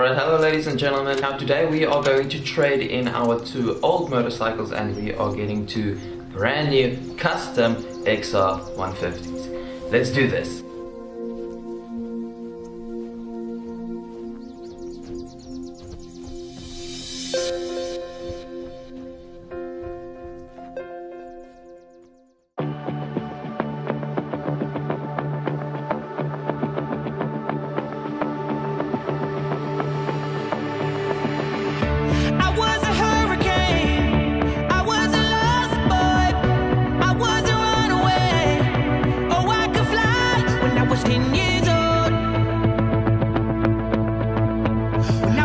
Alright, hello ladies and gentlemen. Now today we are going to trade in our two old motorcycles and we are getting two brand new custom XR 150s. Let's do this. Now